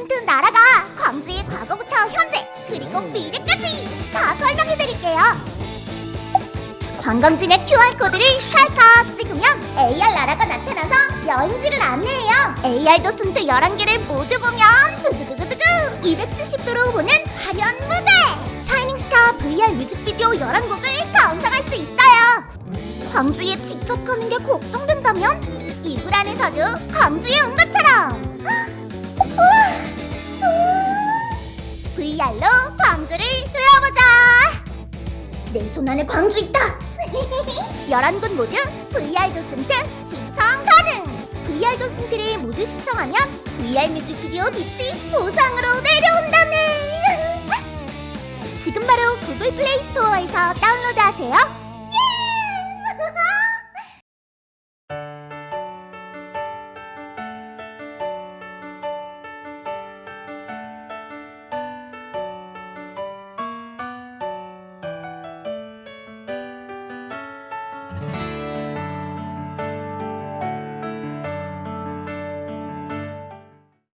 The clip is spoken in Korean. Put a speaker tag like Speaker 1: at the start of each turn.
Speaker 1: 둥둥 날아가 광주의 과거부터 현재 그리고 미래까지 다 설명해드릴게요. 관광지의 QR코드를 찰칵 찍으면 AR 나라가 나타나서 여행지를 안내해요. AR 도슨트 11개를 모두 보면 두두두두두 270도로 보는 화면 무대! 샤이닝스타 VR 뮤직비디오 11곡을 감상할 수 있어요. 광주에 직접 가는 게 걱정된다면 이불 안에서도 광주에 온 것처럼! 우와! 로 광주를 둘러보자. 내 손 안에 광주 있다. 11곳 모두 VR 도슨트 시청 가능. VR 도슨트를 모두 시청하면 VR 뮤직비디오 빛이 보상으로 내려온다네. 지금 바로 구글 플레이 스토어에서 다운로드하세요.